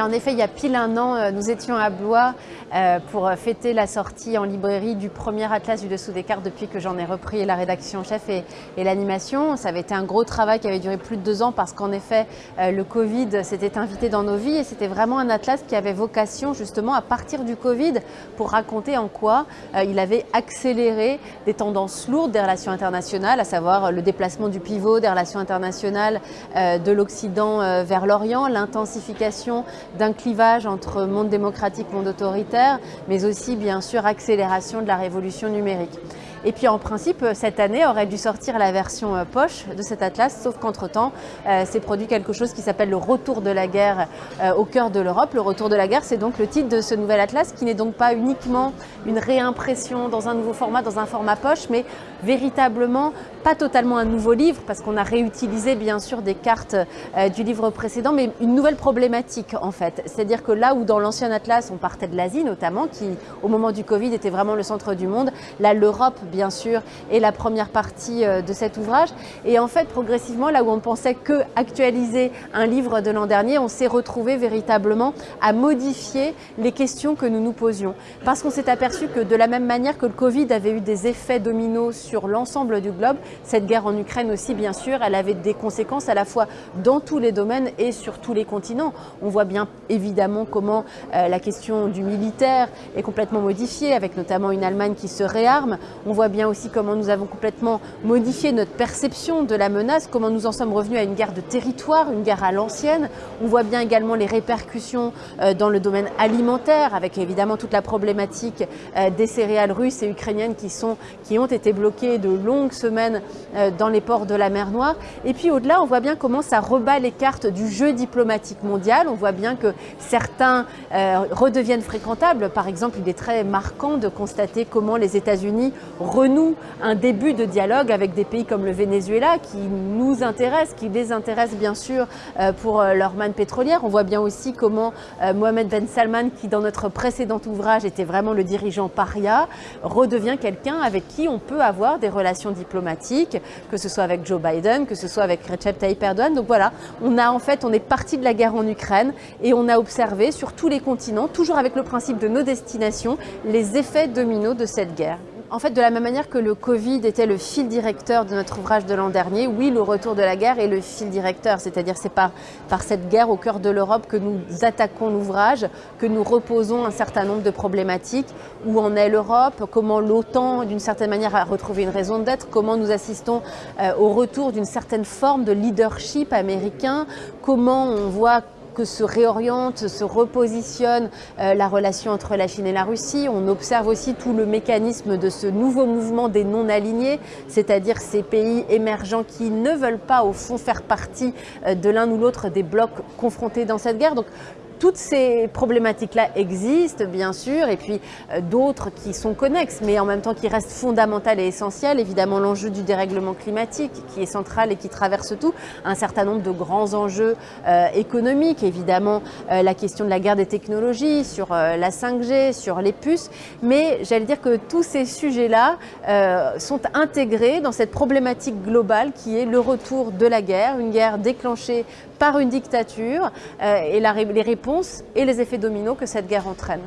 en effet, il y a pile un an, euh, nous étions à Blois euh, pour fêter la sortie en librairie du premier atlas du dessous des cartes depuis que j'en ai repris la rédaction chef et, l'animation. Ça avait été un gros travail qui avait duré plus de deux ans parce qu'en effet, euh, le Covid s'était invité dans nos vies et c'était vraiment un atlas qui avait vocation justement à partir du Covid pour raconter en quoi il avait accéléré des tendances lourdes des relations internationales, à savoir le déplacement du pivot des relations internationales de l'Occident vers l'Orient, l'intensification d'un clivage entre monde démocratique, monde autoritaire, mais aussi bien sûr accélération de la révolution numérique. Et puis en principe, cette année aurait dû sortir la version euh, poche de cet atlas, sauf qu'entre-temps, euh, s'est produit quelque chose qui s'appelle le retour de la guerre euh, au cœur de l'Europe. Le retour de la guerre, c'est donc le titre de ce nouvel atlas, qui n'est donc pas uniquement une réimpression dans un nouveau format, dans un format poche, mais véritablement pas totalement un nouveau livre, parce qu'on a réutilisé bien sûr des cartes du livre précédent, mais une nouvelle problématique en fait. C'est-à-dire que là où dans l'ancien atlas, on partait de l'Asie notamment, qui au moment du Covid était vraiment le centre du monde, là l'Europe sûr, est la première partie euh, de cet ouvrage. Et en fait, progressivement, là où on pensait que actualiser un livre de l'an dernier, on s'est retrouvé véritablement à modifier les questions que nous nous posions. Parce qu'on s'est aperçu que de la même manière que le Covid avait eu des effets dominos sur l'ensemble du globe, cette guerre en Ukraine aussi, bien sûr, elle avait des conséquences à la fois dans tous les domaines et sur tous les continents. On voit bien évidemment comment euh, la question du militaire est complètement modifiée, avec notamment une Allemagne qui se réarme. Voit bien aussi comment nous avons complètement modifié notre perception de la menace, comment nous en sommes revenus à une guerre de territoire, une guerre à l'ancienne. On voit bien également les répercussions euh, dans le domaine alimentaire, avec évidemment toute la problématique euh, des céréales russes et ukrainiennes qui, sont, qui ont été bloquées de longues semaines euh, dans les ports de la mer Noire. Et puis au-delà, on voit bien comment ça rebat les cartes du jeu diplomatique mondial. On voit bien que certains redeviennent fréquentables. Par exemple, il est très marquant de constater comment les États-Unis renoue un début de dialogue avec des pays comme le Venezuela qui nous intéressent, qui les intéressent bien sûr euh, pour euh, leur manne pétrolière. On voit bien aussi comment euh, Mohamed Ben Salman, qui dans notre précédent ouvrage était vraiment le dirigeant paria, redevient quelqu'un avec qui on peut avoir des relations diplomatiques, que ce soit avec Joe Biden, que ce soit avec Recep Tayyip Erdogan. Donc voilà, on a en fait, on est parti de la guerre en Ukraine et on a observé sur tous les continents, toujours avec le principe de nos destinations, les effets dominos de cette guerre. En fait, de la même manière que le Covid était le fil directeur de notre ouvrage de l'an dernier, oui, le retour de la guerre est le fil directeur. C'est-à-dire c'est par, par cette guerre au cœur de l'Europe que nous attaquons l'ouvrage, que nous reposons un certain nombre de problématiques. Où en est l'Europe? Comment l'OTAN, d'une certaine manière, a retrouvé une raison d'être? Comment nous assistons euh, au retour d'une certaine forme de leadership américain? Comment on voit se réoriente, se repositionne euh, la relation entre la Chine et la Russie. On observe aussi tout le mécanisme de ce nouveau mouvement des non-alignés, c'est-à-dire ces pays émergents qui ne veulent pas au fond faire partie euh, de l'un ou l'autre des blocs confrontés dans cette guerre. Donc toutes ces problématiques-là existent, bien sûr, et puis euh, d'autres qui sont connexes, mais en même temps qui restent fondamentales et essentielles. Évidemment, l'enjeu du dérèglement climatique, qui est central et qui traverse tout. Un certain nombre de grands enjeux euh, économiques, évidemment, euh, la question de la guerre des technologies, sur la 5G, sur les puces. Mais j'allais dire que tous ces sujets-là sont intégrés dans cette problématique globale qui est le retour de la guerre, une guerre déclenchée par une dictature et la, les réponses et les effets dominos que cette guerre entraîne.